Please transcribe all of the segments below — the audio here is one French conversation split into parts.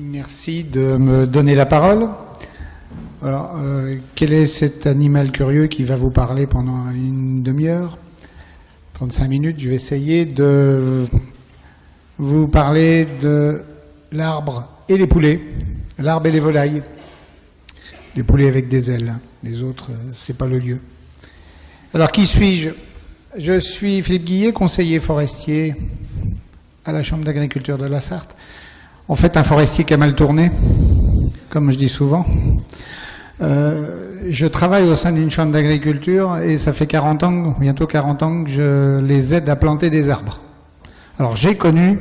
Merci de me donner la parole. Alors, euh, quel est cet animal curieux qui va vous parler pendant une demi-heure 35 minutes, je vais essayer de vous parler de l'arbre et les poulets, l'arbre et les volailles. Les poulets avec des ailes, les autres, euh, c'est pas le lieu. Alors, qui suis-je? Je suis Philippe Guillet, conseiller forestier à la Chambre d'agriculture de la Sarthe. En fait, un forestier qui a mal tourné, comme je dis souvent. Euh, je travaille au sein d'une chambre d'agriculture et ça fait 40 ans, bientôt 40 ans que je les aide à planter des arbres. Alors j'ai connu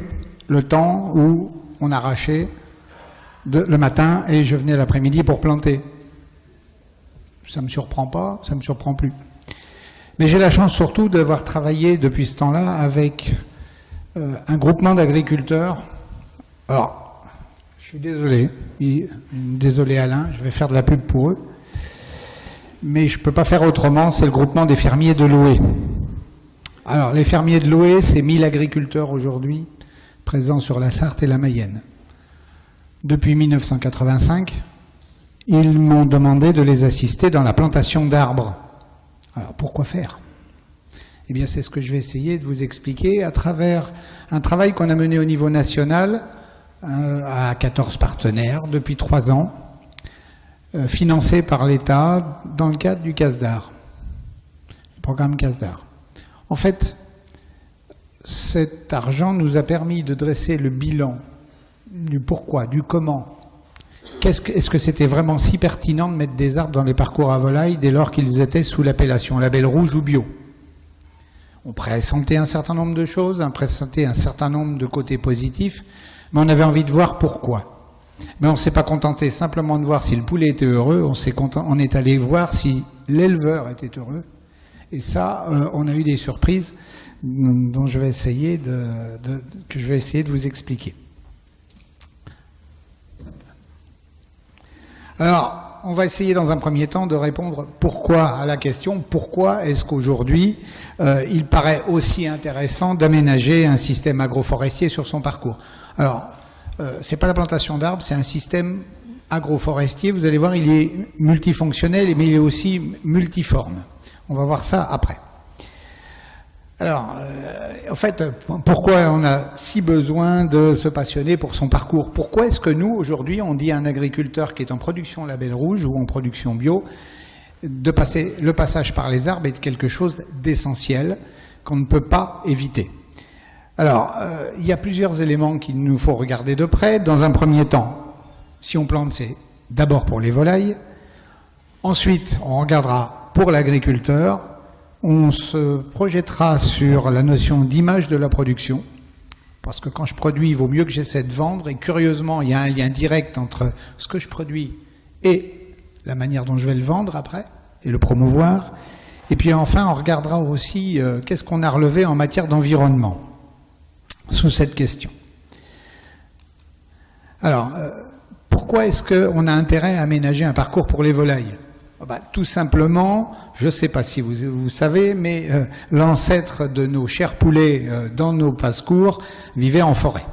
le temps où on arrachait le matin et je venais l'après-midi pour planter. Ça me surprend pas, ça me surprend plus. Mais j'ai la chance surtout d'avoir travaillé depuis ce temps-là avec euh, un groupement d'agriculteurs. Alors, je suis désolé, désolé Alain, je vais faire de la pub pour eux, mais je ne peux pas faire autrement, c'est le groupement des fermiers de Loué. Alors, les fermiers de Loué, c'est 1000 agriculteurs aujourd'hui présents sur la Sarthe et la Mayenne. Depuis 1985, ils m'ont demandé de les assister dans la plantation d'arbres. Alors, pourquoi faire? Eh bien, c'est ce que je vais essayer de vous expliquer à travers un travail qu'on a mené au niveau national à 14 partenaires depuis trois ans, euh, financé par l'État dans le cadre du CASDAR, le programme CASDAR. En fait, cet argent nous a permis de dresser le bilan du pourquoi, du comment. Est-ce que c'était vraiment si pertinent de mettre des arbres dans les parcours à volailles dès lors qu'ils étaient sous l'appellation label rouge ou bio? On pressentait un certain nombre de choses, on pressentait un certain nombre de côtés positifs, mais on avait envie de voir pourquoi. Mais on ne s'est pas contenté simplement de voir si le poulet était heureux, on, est, on est allé voir si l'éleveur était heureux. Et ça, euh, on a eu des surprises dont je vais essayer de, que je vais essayer de vous expliquer. Alors, on va essayer dans un premier temps de répondre pourquoi à la question pourquoi est-ce qu'aujourd'hui euh, il paraît aussi intéressant d'aménager un système agroforestier sur son parcours. Alors, euh, c'est pas la plantation d'arbres, c'est un système agroforestier. Vous allez voir, il est multifonctionnel, mais il est aussi multiforme. On va voir ça après. Alors, euh, en fait, pourquoi on a si besoin de se passionner pour son parcours? Pourquoi est-ce que nous, aujourd'hui, on dit à un agriculteur qui est en production label rouge ou en production bio, de passer le passage par les arbres est quelque chose d'essentiel qu'on ne peut pas éviter? Alors, euh, il y a plusieurs éléments qu'il nous faut regarder de près. Dans un premier temps, si on plante, c'est d'abord pour les volailles. Ensuite, on regardera pour l'agriculteur, on se projettera sur la notion d'image de la production, parce que quand je produis, il vaut mieux que j'essaie de vendre, et curieusement, il y a un lien direct entre ce que je produis et la manière dont je vais le vendre après, et le promouvoir. Et puis enfin, on regardera aussi euh, qu'est-ce qu'on a relevé en matière d'environnement, sous cette question. Alors, euh, pourquoi est-ce qu'on a intérêt à aménager un parcours pour les volailles? Ah bah, tout simplement, je ne sais pas si vous, vous savez, mais euh, l'ancêtre de nos chers poulets euh, dans nos passe-cours vivait en forêt.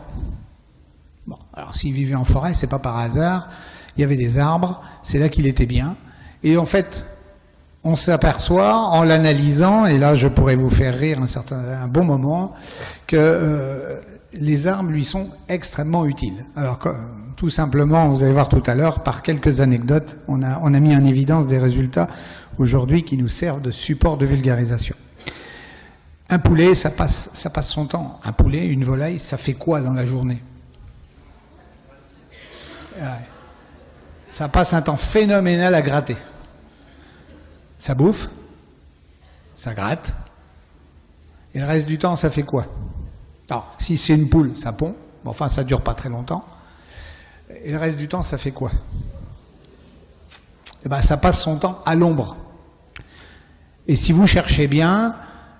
Bon, alors s'il vivait en forêt, c'est pas par hasard. Il y avait des arbres, c'est là qu'il était bien. Et en fait, on s'aperçoit en l'analysant, et là je pourrais vous faire rire un, certain, un bon moment, que euh, les arbres lui sont extrêmement utiles. Alors tout simplement, vous allez voir tout à l'heure, par quelques anecdotes, on a, mis en évidence des résultats aujourd'hui qui nous servent de support de vulgarisation. Un poulet, ça passe, son temps. Un poulet, une volaille, ça fait quoi dans la journée? Ça passe un temps phénoménal à gratter. Ça bouffe, ça gratte, et le reste du temps, ça fait quoi? Alors, si c'est une poule, ça pond. enfin, ça dure pas très longtemps. Et le reste du temps, ça fait quoi? Eh ben, ça passe son temps à l'ombre. Et si vous cherchez bien,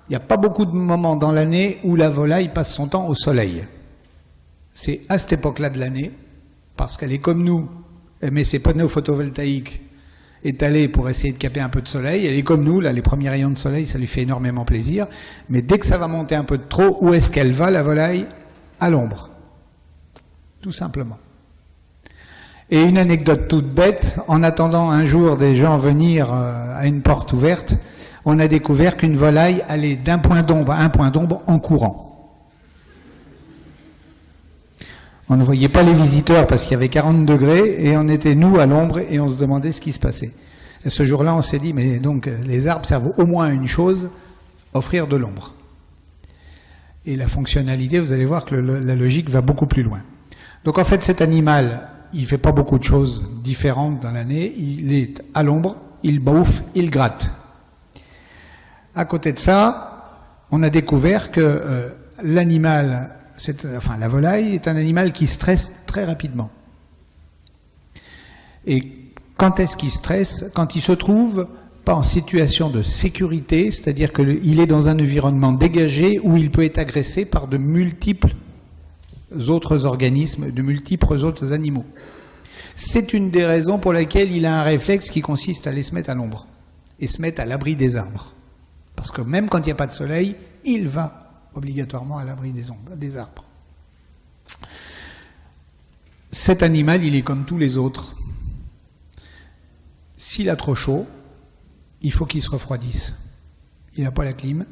il n'y a pas beaucoup de moments dans l'année où la volaille passe son temps au soleil. C'est à cette époque-là de l'année, parce qu'elle est comme nous, elle met ses panneaux photovoltaïques étalée pour essayer de caper un peu de soleil. Elle est comme nous, là, les premiers rayons de soleil, ça lui fait énormément plaisir. Mais dès que ça va monter un peu de trop, où est-ce qu'elle va, la volaille? À l'ombre. Tout simplement. Et une anecdote toute bête, en attendant un jour des gens venir euh, à une porte ouverte, on a découvert qu'une volaille allait d'un point d'ombre à un point d'ombre en courant. On ne voyait pas les visiteurs parce qu'il y avait 40 degrés et on était nous à l'ombre et on se demandait ce qui se passait. Et ce jour-là, on s'est dit, mais donc les arbres servent au moins à une chose, offrir de l'ombre. Et la fonctionnalité, vous allez voir que la logique va beaucoup plus loin. Donc en fait, cet animal, il fait pas beaucoup de choses différentes dans l'année. Il est à l'ombre, il bouffe, il gratte. À côté de ça, on a découvert que euh, l'animal enfin, la volaille est un animal qui stresse très rapidement. Et quand est-ce qu'il stresse? Quand il se trouve pas en situation de sécurité, c'est-à-dire qu'il est dans un environnement dégagé où il peut être agressé par de multiples autres organismes, de multiples autres animaux. C'est une des raisons pour lesquelles il a un réflexe qui consiste à aller se mettre à l'ombre et se mettre à l'abri des arbres. Parce que même quand il n'y a pas de soleil, il va obligatoirement à l'abri des, des arbres. Cet animal, il est comme tous les autres. S'il a trop chaud, il faut qu'il se refroidisse. Il n'a pas la clim,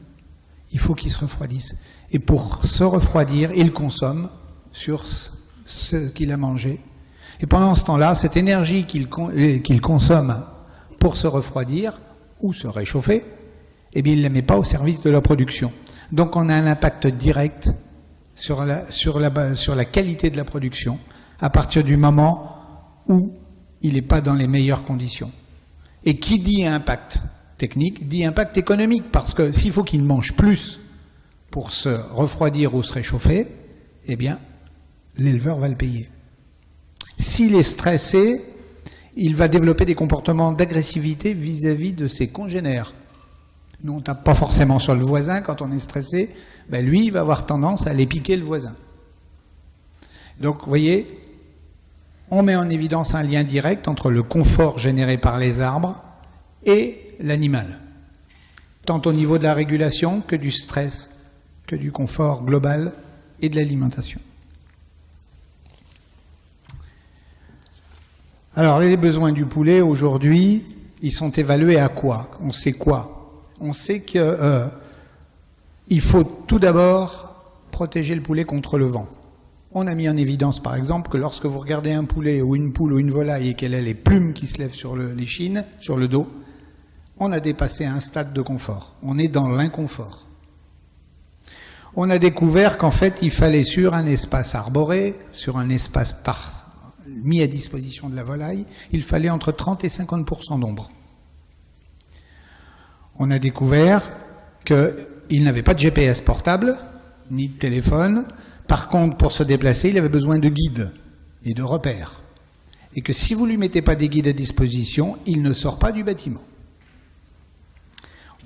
il faut qu'il se refroidisse. Et pour se refroidir, il consomme sur ce qu'il a mangé. Et pendant ce temps-là, cette énergie qu'il euh, consomme pour se refroidir ou se réchauffer, eh bien, il ne la met pas au service de la production. Donc on a un impact direct sur la, sur la, sur la qualité de la production à partir du moment où il n'est pas dans les meilleures conditions. Et qui dit impact technique dit impact économique, parce que s'il faut qu'il mange plus pour se refroidir ou se réchauffer, eh bien, l'éleveur va le payer. S'il est stressé, il va développer des comportements d'agressivité vis-à-vis de ses congénères. Nous, on tape pas forcément sur le voisin quand on est stressé. Ben lui, il va avoir tendance à aller piquer le voisin. Donc, vous voyez, on met en évidence un lien direct entre le confort généré par les arbres et l'animal, tant au niveau de la régulation que du stress, que du confort global et de l'alimentation. Alors, les besoins du poulet, aujourd'hui, ils sont évalués à quoi? On sait quoi? On sait qu'il euh, faut tout d'abord protéger le poulet contre le vent. On a mis en évidence, par exemple, que lorsque vous regardez un poulet ou une poule ou une volaille et qu'elle a les plumes qui se lèvent sur les chines, sur le dos, on a dépassé un stade de confort. On est dans l'inconfort. On a découvert qu'en fait, il fallait sur un espace arboré, sur un espace mis à disposition de la volaille, il fallait entre 30 et 50% d'ombre on a découvert qu'il n'avait pas de GPS portable, ni de téléphone. Par contre, pour se déplacer, il avait besoin de guides et de repères. Et que si vous ne lui mettez pas des guides à disposition, il ne sort pas du bâtiment.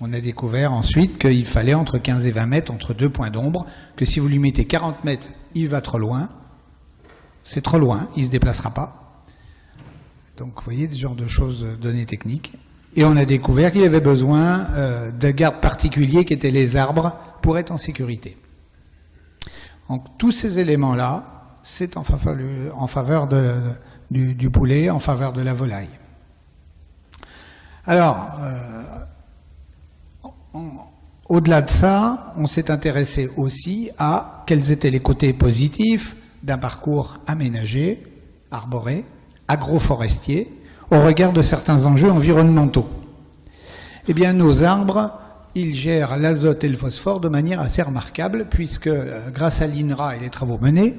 On a découvert ensuite qu'il fallait entre 15 et 20 mètres, entre deux points d'ombre, que si vous lui mettez 40 mètres, il va trop loin. C'est trop loin, il ne se déplacera pas. Donc, vous voyez, des genres de choses, données techniques. Et on a découvert qu'il avait besoin euh, de gardes particuliers qui étaient les arbres pour être en sécurité. Donc tous ces éléments-là, c'est en faveur, du, poulet, en faveur de la volaille. Alors, euh, au-delà de ça, on s'est intéressé aussi à quels étaient les côtés positifs d'un parcours aménagé, arboré, agroforestier, au regard de certains enjeux environnementaux. Eh bien, nos arbres, ils gèrent l'azote et le phosphore de manière assez remarquable, puisque euh, grâce à l'INRA et les travaux menés,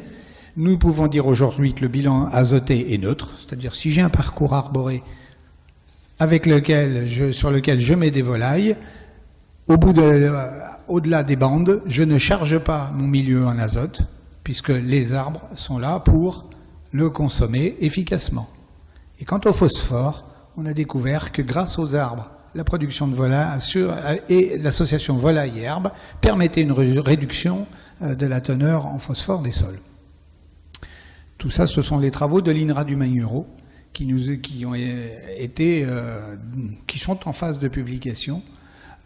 nous pouvons dire aujourd'hui que le bilan azoté est neutre, c'est-à-dire si j'ai un parcours arboré avec lequel sur lequel je mets des volailles, euh, au-delà des bandes, je ne charge pas mon milieu en azote, puisque les arbres sont là pour le consommer efficacement. Et quant au phosphore, on a découvert que grâce aux arbres, la production de volaille et l'association volaille-herbe permettait une réduction euh, de la teneur en phosphore des sols. Tout ça, ce sont les travaux de l'INRA du Magneuro qui, nous, qui, ont été, euh, qui sont en phase de publication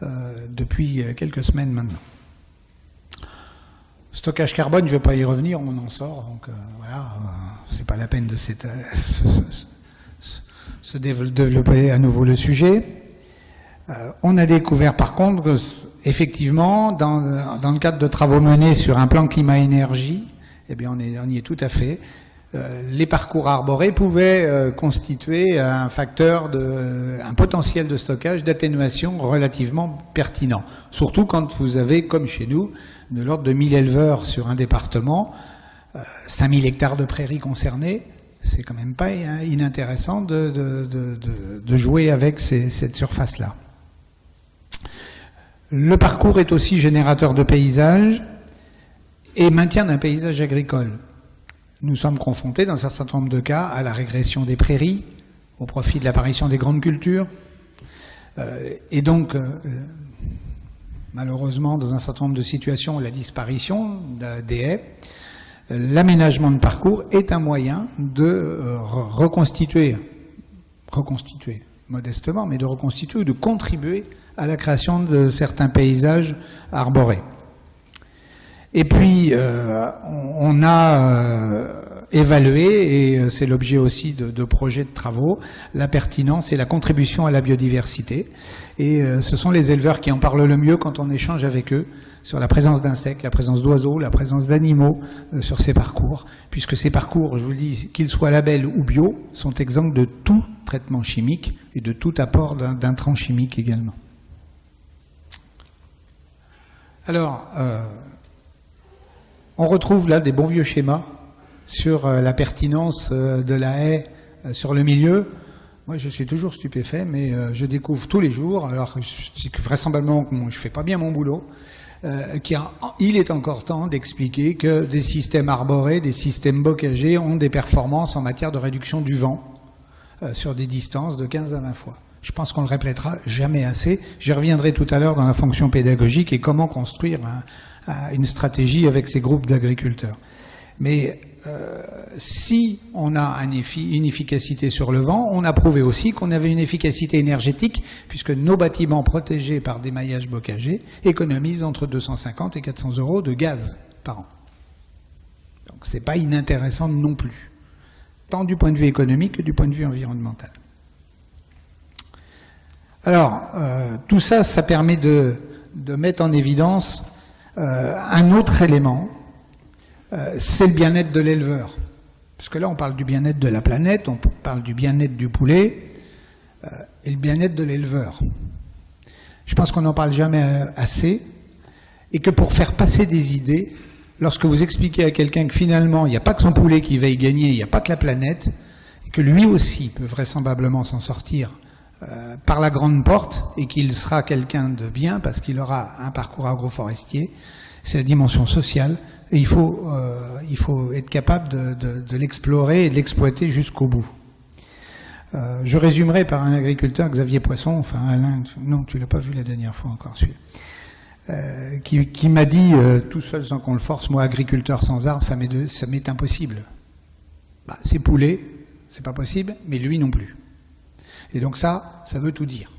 euh, depuis quelques semaines maintenant. Stockage carbone, je ne vais pas y revenir, on en sort, donc euh, voilà, c'est pas la peine de se, se, développer à nouveau le sujet. on a découvert par contre que, effectivement, dans, le cadre de travaux menés sur un plan climat-énergie, eh bien on, est, y est tout à fait, euh, les parcours arborés pouvaient euh, constituer un facteur, de, un potentiel de stockage, d'atténuation relativement pertinent. Surtout quand vous avez, comme chez nous, de l'ordre de 1000 éleveurs sur un département, 5000 euh, hectares de prairies concernées, c'est quand même pas inintéressant de, jouer avec cette surface-là. Le parcours est aussi générateur de paysages et maintien d'un paysage agricole nous sommes confrontés, dans un certain nombre de cas, à la régression des prairies, au profit de l'apparition des grandes cultures. Euh, et donc, euh, malheureusement, dans un certain nombre de situations, la disparition des haies, l'aménagement de parcours est un moyen de euh, reconstituer, reconstituer modestement, mais de reconstituer ou de contribuer à la création de certains paysages arborés. Et puis, euh, on a euh, évalué, et euh, c'est l'objet aussi de, projets de travaux, la pertinence et la contribution à la biodiversité. Et ce sont les éleveurs qui en parlent le mieux quand on échange avec eux sur la présence d'insectes, la présence d'oiseaux, la présence d'animaux sur ces parcours, puisque ces parcours, je vous le dis, qu'ils soient labels ou bio, sont exempts de tout traitement chimique et de tout apport d'intrants chimiques également. Alors, on retrouve là des bons vieux schémas sur euh, la pertinence euh, de la haie euh, sur le milieu. Moi, je suis toujours stupéfait, mais je découvre tous les jours, alors que vraisemblablement je fais pas bien mon boulot, qu'il est encore temps d'expliquer que des systèmes arborés, des systèmes bocagés ont des performances en matière de réduction du vent sur des distances de 15 à 20 fois. Je pense qu'on le répétera jamais assez. J'y reviendrai tout à l'heure dans la fonction pédagogique et comment construire un, une stratégie avec ces groupes d'agriculteurs. Mais euh, si on a une efficacité sur le vent, on a prouvé aussi qu'on avait une efficacité énergétique, puisque nos bâtiments protégés par des maillages bocagés économisent entre 250 et 400 euros de gaz par an. Donc c'est pas inintéressant non plus, tant du point de vue économique que du point de vue environnemental. Alors, euh, tout ça, ça permet de, mettre en évidence euh, un autre élément, c'est le bien-être de l'éleveur. Parce que là, on parle du bien-être de la planète, on parle du bien-être du poulet euh, et le bien-être de l'éleveur. Je pense qu'on n'en parle jamais assez et que pour faire passer des idées, lorsque vous expliquez à quelqu'un que finalement, il n'y a pas que son poulet qui va y gagner, il n'y a pas que la planète, et que lui aussi peut vraisemblablement s'en sortir euh, par la grande porte et qu'il sera quelqu'un de bien parce qu'il aura un parcours agroforestier. C'est la dimension sociale il faut, euh, il faut être capable de, l'explorer et de l'exploiter jusqu'au bout. Euh, je résumerai par un agriculteur, Xavier Poisson, enfin Alain, non, tu l'as pas vu la dernière fois encore, celui euh, qui, qui m'a dit, tout seul sans qu'on le force, moi agriculteur sans arbres, ça m'est impossible. Bah, c'est poulet, c'est pas possible, mais lui non plus. Et donc ça, ça veut tout dire.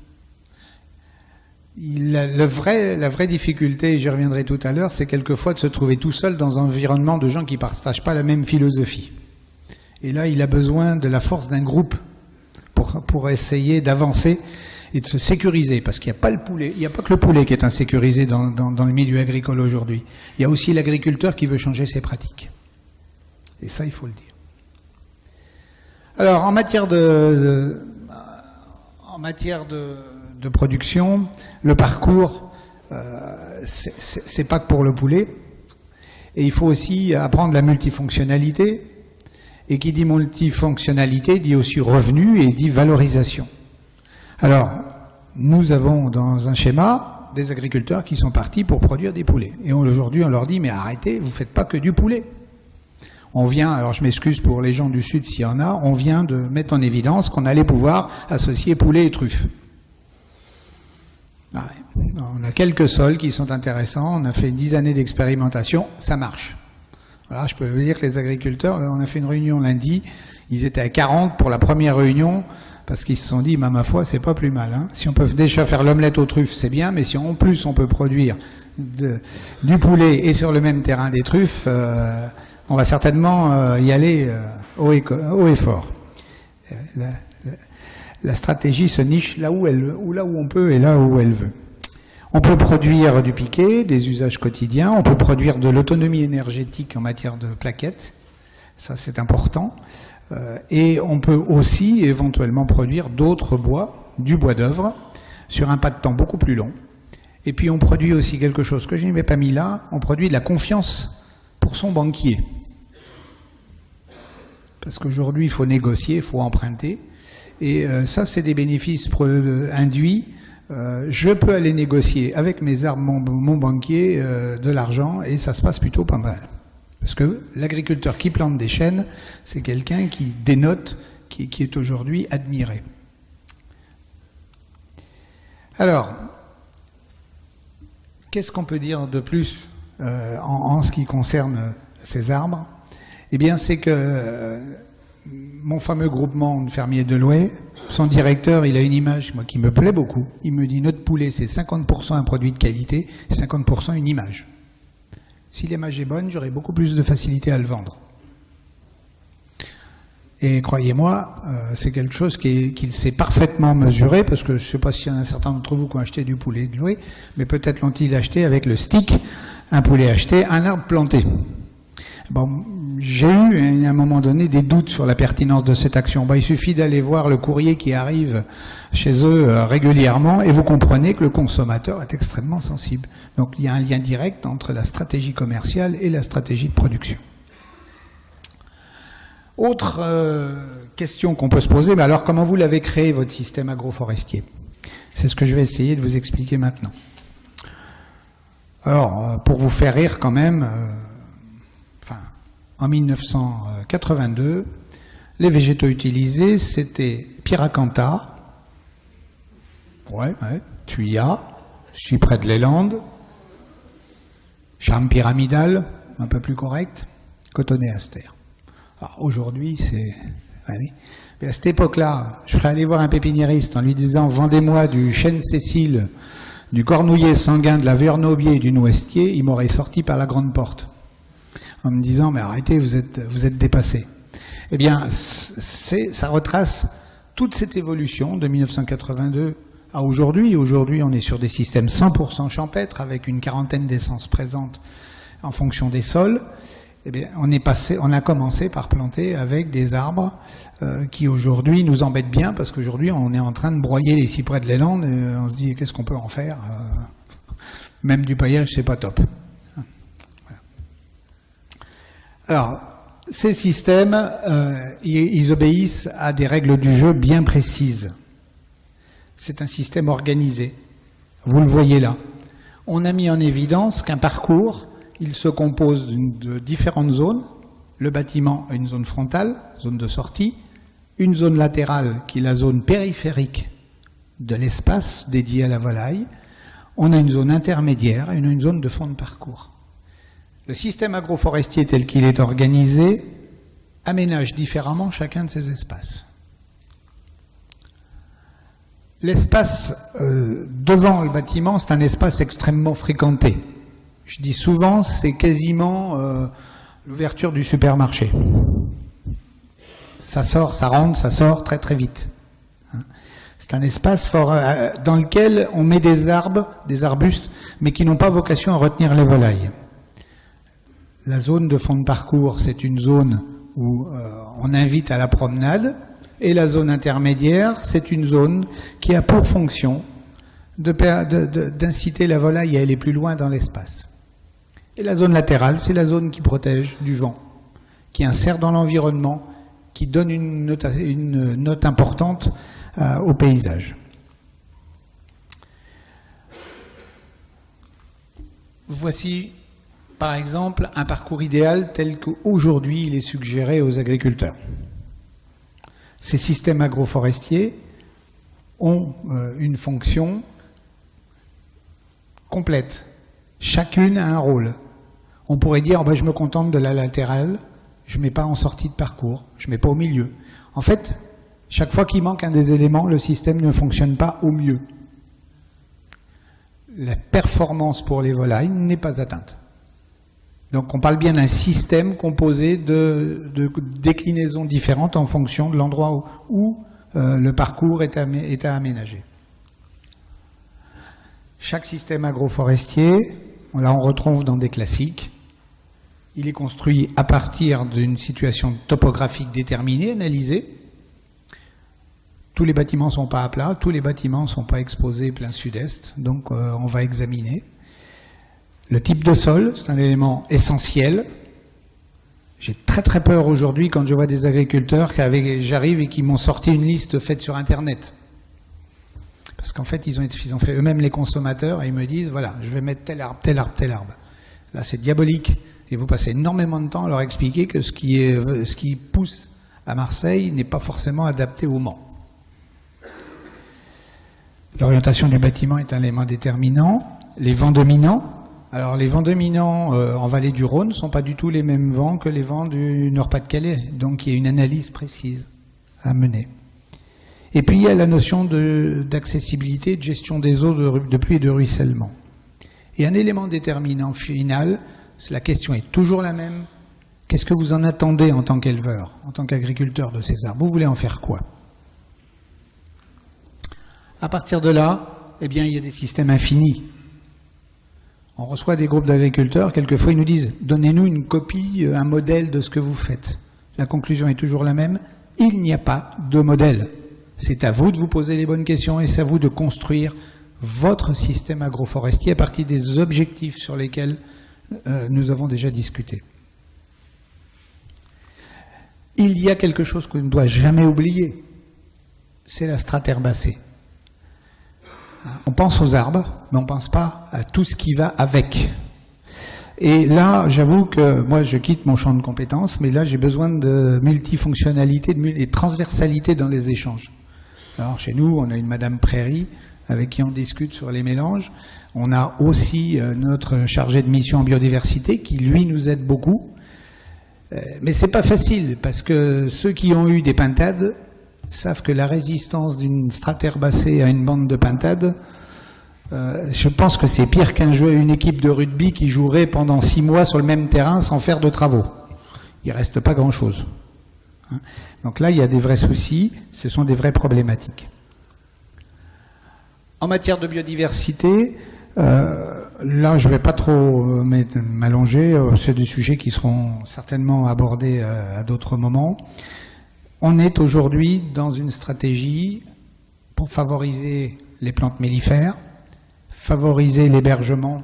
La vraie difficulté, et j'y reviendrai tout à l'heure, c'est quelquefois de se trouver tout seul dans un environnement de gens qui ne partagent pas la même philosophie. Et là, il a besoin de la force d'un groupe pour, essayer d'avancer et de se sécuriser, parce qu'il n'y a pas le poulet, il n'y a pas que le poulet qui est insécurisé dans, dans, le milieu agricole aujourd'hui. Il y a aussi l'agriculteur qui veut changer ses pratiques. Et ça, il faut le dire. Alors, en matière de, production, le parcours, euh, c'est pas que pour le poulet. Et il faut aussi apprendre la multifonctionnalité. Et qui dit multifonctionnalité dit aussi revenu et dit valorisation. Alors, nous avons dans un schéma des agriculteurs qui sont partis pour produire des poulets. Et aujourd'hui, on leur dit, mais arrêtez, vous faites pas que du poulet on vient, alors je m'excuse pour les gens du Sud s'il y en a, on vient de mettre en évidence qu'on allait pouvoir associer poulet et truffes. On a quelques sols qui sont intéressants, on a fait dix années d'expérimentation, ça marche. Voilà, je peux vous dire que les agriculteurs, on a fait une réunion lundi, ils étaient à 40 pour la première réunion, parce qu'ils se sont dit, ma foi, c'est pas plus mal. Hein. Si on peut déjà faire l'omelette aux truffes, c'est bien, mais si en plus on peut produire du poulet et sur le même terrain des truffes, euh, on va certainement euh, y aller euh, haut, et, fort. La, stratégie se niche là où on peut et là où elle veut. On peut produire du piquet, des usages quotidiens, on peut produire de l'autonomie énergétique en matière de plaquettes, ça c'est important, et on peut aussi éventuellement produire d'autres bois, du bois d'œuvre, sur un pas de temps beaucoup plus long, et puis on produit aussi quelque chose que je n'avais pas mis là, on produit de la confiance pour son banquier. Parce qu'aujourd'hui, il faut négocier, il faut emprunter. Et euh, ça, c'est des bénéfices euh, induits. Euh, je peux aller négocier avec mes armes, mon, banquier, de l'argent, et ça se passe plutôt pas mal. Parce que l'agriculteur qui plante des chênes, c'est quelqu'un qui dénote, qui, est aujourd'hui admiré. Alors, Qu'est-ce qu'on peut dire de plus euh, en, ce qui concerne ces arbres? Eh bien, c'est que euh, mon fameux groupement de fermiers de Loué, son directeur, il a une image qui me plaît beaucoup. Il me dit notre poulet, c'est 50% un produit de qualité et 50% une image. Si l'image est bonne, j'aurai beaucoup plus de facilité à le vendre. Et croyez-moi, euh, c'est quelque chose qu'il sait parfaitement mesurer, parce que je ne sais pas s'il y en a certains d'entre vous qui ont acheté du poulet de louer, mais peut-être l'ont-ils acheté avec le stick, un poulet acheté, un arbre planté. Bon, j'ai eu à un moment donné des doutes sur la pertinence de cette action. il suffit d'aller voir le courrier qui arrive chez eux euh, régulièrement et vous comprenez que le consommateur est extrêmement sensible. Donc il y a un lien direct entre la stratégie commerciale et la stratégie de production. Autre euh, question qu'on peut se poser, mais alors comment vous l'avez créé votre système agroforestier? C'est ce que je vais essayer de vous expliquer maintenant. Alors, euh, pour vous faire rire quand même, en 1982, les végétaux utilisés, c'était Piracanta, ouais, ouais, Tuya, de les Landes, charme pyramidal, un peu plus correct, cotonnet aster. Aujourd'hui, c'est... Mais à cette époque-là, je ferais aller voir un pépiniériste en lui disant « Vendez-moi du chêne Cécile, du cornouiller sanguin, de la vernaubier et du noestier », il m'aurait sorti par la grande porte en me disant « Mais arrêtez, vous êtes, vous êtes dépassé ». Eh bien, ça retrace toute cette évolution de 1982 à aujourd'hui. Aujourd'hui, on est sur des systèmes 100% champêtres avec une quarantaine d'essences présentes en fonction des sols eh bien, on, est passé, on a commencé par planter avec des arbres euh, qui aujourd'hui nous embêtent bien parce qu'aujourd'hui on est en train de broyer les cyprès de l'élan et on se dit qu'est-ce qu'on peut en faire euh, Même du paillage, c'est pas top. Alors, ces systèmes, euh, ils obéissent à des règles du jeu bien précises. C'est un système organisé. Vous le voyez là. On a mis en évidence qu'un parcours il se compose de différentes zones. Le bâtiment a une zone frontale, zone de sortie, une zone latérale qui est la zone périphérique de l'espace dédié à la volaille. On a une zone intermédiaire et une zone de fond de parcours. Le système agroforestier tel qu'il est organisé aménage différemment chacun de ces espaces. L'espace euh, devant le bâtiment, c'est un espace extrêmement fréquenté. Je dis souvent, c'est quasiment euh, l'ouverture du supermarché. Ça sort, ça rentre, ça sort très très vite. Hein. C'est un espace euh, dans lequel on met des arbres, des arbustes, mais qui n'ont pas vocation à retenir les volailles. La zone de fond de parcours, c'est une zone où euh, on invite à la promenade, et la zone intermédiaire, c'est une zone qui a pour fonction d'inciter la volaille à aller plus loin dans l'espace. Et la zone latérale, c'est la zone qui protège du vent, qui insère dans l'environnement, qui donne une note, importante euh, au paysage. Voici, par exemple, un parcours idéal tel qu'aujourd'hui il est suggéré aux agriculteurs. Ces systèmes agroforestiers ont euh, une fonction complète. Chacune a un rôle. On pourrait dire, oh je me contente de la latérale, je ne mets pas en sortie de parcours, je ne mets pas au milieu. En fait, Chaque fois qu'il manque un des éléments, le système ne fonctionne pas au mieux. La performance pour les volailles n'est pas atteinte. Donc on parle bien d'un système composé de, déclinaisons différentes en fonction de l'endroit où, euh, le parcours est, est à aménager. Chaque système agroforestier, là on retrouve dans des classiques, il est construit à partir d'une situation topographique déterminée, analysée. Tous les bâtiments ne sont pas à plat, tous les bâtiments ne sont pas exposés plein sud-est, donc euh, on va examiner. Le type de sol, c'est un élément essentiel. J'ai très très peur aujourd'hui quand je vois des agriculteurs qui j'arrive et qui m'ont sorti une liste faite sur Internet. Parce qu'en fait, ils ont, ils ont fait eux-mêmes les consommateurs et ils me disent, voilà, je vais mettre tel arbre, tel arbre, tel arbre. Là, c'est diabolique. Et vous passez énormément de temps à leur expliquer que ce qui, est, ce qui pousse à Marseille n'est pas forcément adapté au Mans. L'orientation du bâtiment est un élément déterminant. Les vents dominants. Alors les vents dominants euh, en vallée du Rhône ne sont pas du tout les mêmes vents que les vents du Nord-Pas-de-Calais. Donc il y a une analyse précise à mener. Et puis il y a la notion d'accessibilité, de, gestion des eaux de, pluie et de ruissellement. Et un élément déterminant final, la question est toujours la même. Qu'est-ce que vous en attendez en tant qu'éleveur, en tant qu'agriculteur de ces arbres Vous voulez en faire quoi? À partir de là, eh bien, il y a des systèmes infinis. On reçoit des groupes d'agriculteurs, quelquefois ils nous disent « donnez-nous une copie, un modèle de ce que vous faites ». La conclusion est toujours la même, il n'y a pas de modèle. C'est à vous de vous poser les bonnes questions et c'est à vous de construire votre système agroforestier à partir des objectifs sur lesquels euh, nous avons déjà discuté. Il y a quelque chose qu'on ne doit jamais oublier, c'est la strate herbacée. On pense aux arbres, mais on ne pense pas à tout ce qui va avec. Et là, j'avoue que moi, je quitte mon champ de compétences, mais là, j'ai besoin de multifonctionnalité et de transversalité dans les échanges. Alors, chez nous, on a une Madame Prairie avec qui on discute sur les mélanges. On a aussi euh, notre chargé de mission en biodiversité qui, lui, nous aide beaucoup. Euh, mais c'est pas facile parce que ceux qui ont eu des pintades savent que la résistance d'une straterbacée à une bande de pintades, euh, je pense que c'est pire qu'un jeu, une équipe de rugby qui jouerait pendant six mois sur le même terrain sans faire de travaux. Il reste pas grand-chose. Hein. Donc là, il y a des vrais soucis, ce sont des vraies problématiques. En matière de biodiversité, euh, là, je ne vais pas trop euh, m'allonger. C'est des sujets qui seront certainement abordés à d'autres moments. On est aujourd'hui dans une stratégie pour favoriser les plantes mellifères, favoriser l'hébergement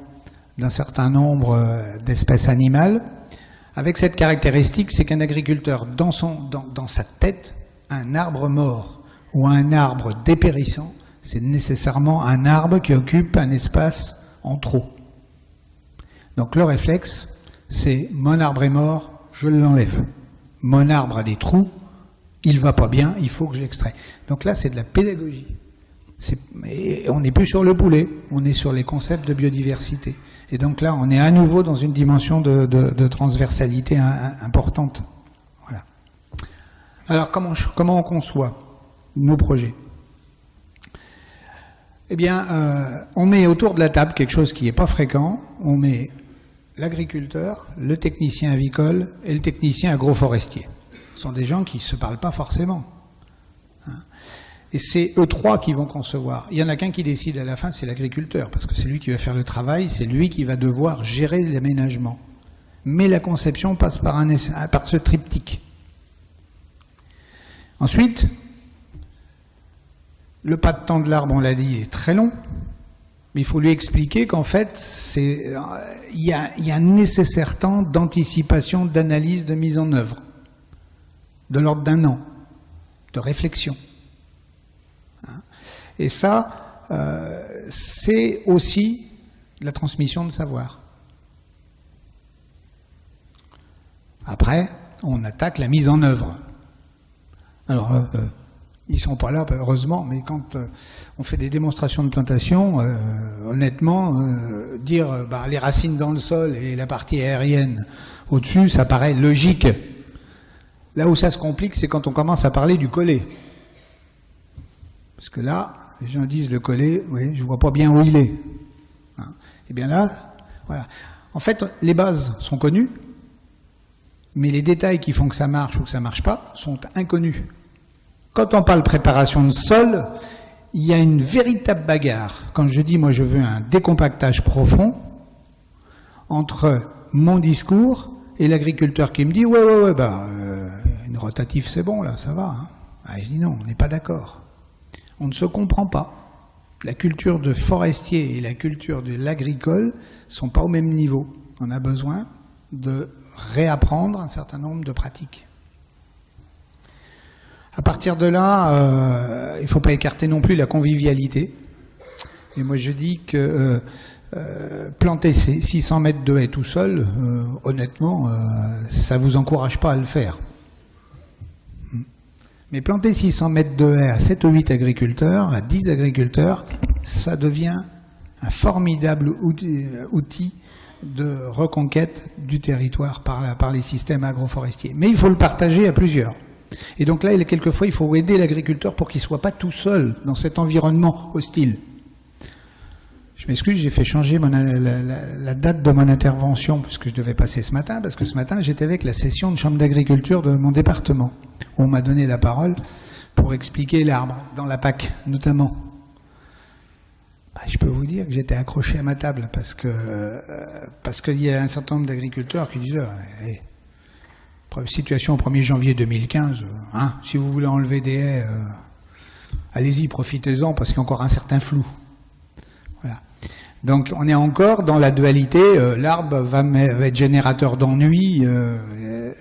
d'un certain nombre d'espèces animales, avec cette caractéristique, c'est qu'un agriculteur, dans, dans, dans sa tête, un arbre mort ou un arbre dépérissant c'est nécessairement un arbre qui occupe un espace en trop. Donc le réflexe, c'est mon arbre est mort, je l'enlève. Mon arbre a des trous, il va pas bien, il faut que je. Donc là, c'est de la pédagogie. on n'est plus sur le poulet, on est sur les concepts de biodiversité. Et donc là, on est à nouveau dans une dimension de, transversalité importante. Voilà. Alors comment, comment on conçoit nos projets? Eh bien, euh, on met autour de la table quelque chose qui n'est pas fréquent. On met l'agriculteur, le technicien avicole et le technicien agroforestier. Sont des gens qui ne se parlent pas forcément. Hein. Et c'est eux trois qui vont concevoir. Il y en a qu'un qui décide à la fin, c'est l'agriculteur, parce que c'est lui qui va faire le travail, c'est lui qui va devoir gérer l'aménagement. Mais la conception passe par, ce triptyque. Ensuite, le pas de temps de l'arbre, on l'a dit, est très long. Mais il faut lui expliquer qu'en fait, il y, a, un nécessaire temps d'anticipation, d'analyse, de mise en œuvre, de l'ordre d'un an, de réflexion. Hein. Et ça, euh, c'est aussi la transmission de savoir. Après, on attaque la mise en œuvre. Alors, euh, ils sont pas là, heureusement, mais quand euh, on fait des démonstrations de plantation, euh, honnêtement, euh, dire bah, les racines dans le sol et la partie aérienne au-dessus, ça paraît logique. Là où ça se complique, c'est quand on commence à parler du collet. Parce que là, les gens disent le collet, oui, je vois pas bien où il est. Hein. Et bien là, voilà. En fait, les bases sont connues, mais les détails qui font que ça marche ou que ça marche pas sont inconnus. Quand on parle préparation de sol, il y a une véritable bagarre. Quand je dis, moi, je veux un décompactage profond entre mon discours et l'agriculteur qui me dit, ouais, ouais, ouais, bah, euh, une rotative, c'est bon, là, ça va. Hein. Ah, je dis non, on n'est pas d'accord. On ne se comprend pas. La culture de forestier et la culture de l'agricole sont pas au même niveau. On a besoin de réapprendre un certain nombre de pratiques. À partir de là, euh, il ne faut pas écarter non plus la convivialité. Et moi, je dis que euh, euh, planter 600 mètres de haies tout seul, honnêtement, ça vous encourage pas à le faire. Mais planter 600 mètres de haies à 7 ou 8 agriculteurs, à 10 agriculteurs, ça devient un formidable outil, de reconquête du territoire par, par les systèmes agroforestiers. Mais il faut le partager à plusieurs. Et donc là, quelquefois, il faut aider l'agriculteur pour qu'il ne soit pas tout seul dans cet environnement hostile. Je m'excuse, j'ai fait changer la, date de mon intervention puisque je devais passer ce matin, parce que ce matin, j'étais avec la session de chambre d'agriculture de mon département, où on m'a donné la parole pour expliquer l'arbre, dans la PAC notamment. Bah, je peux vous dire que j'étais accroché à ma table, parce que euh, parce qu'il y a un certain nombre d'agriculteurs qui disent eh, situation au 1er janvier 2015, euh, hein, si vous voulez enlever des haies, euh, allez-y, profitez-en, parce qu'il y a encore un certain flou. Donc on est encore dans la dualité, euh, l'arbre va, être générateur d'ennui,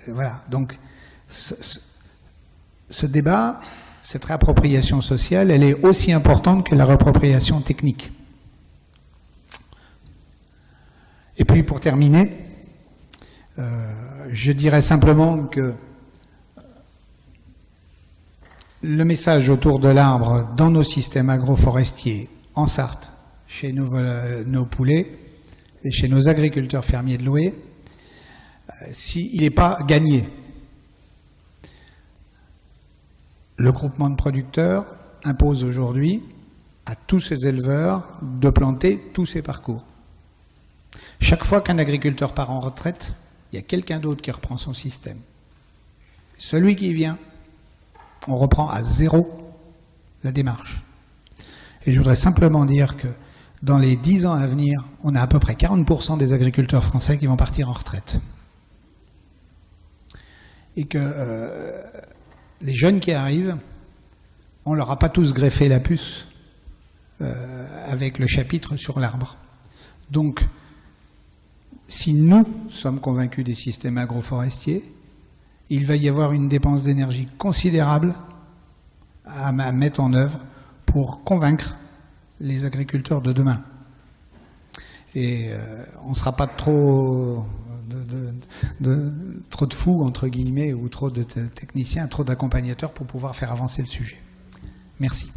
voilà. Donc ce, ce, débat, cette réappropriation sociale, elle est aussi importante que la réappropriation technique. Et puis pour terminer, je dirais simplement que le message autour de l'arbre dans nos systèmes agroforestiers en Sarthe, chez nos, nos poulets et chez nos agriculteurs fermiers de louer, euh, s'il n'est pas gagné. Le groupement de producteurs impose aujourd'hui à tous ces éleveurs de planter tous ces parcours. Chaque fois qu'un agriculteur part en retraite, il y a quelqu'un d'autre qui reprend son système. Celui qui vient, on reprend à zéro la démarche. Et je voudrais simplement dire que dans les dix ans à venir, on a à peu près 40% des agriculteurs français qui vont partir en retraite. Et que euh, les jeunes qui arrivent, on leur a pas tous greffé la puce euh, avec le chapitre sur l'arbre. Donc, si nous sommes convaincus des systèmes agroforestiers, il va y avoir une dépense d'énergie considérable à mettre en œuvre pour convaincre les agriculteurs de demain. Et euh, on ne sera pas trop de, trop de fous, entre guillemets, ou trop de techniciens, trop d'accompagnateurs pour pouvoir faire avancer le sujet. Merci.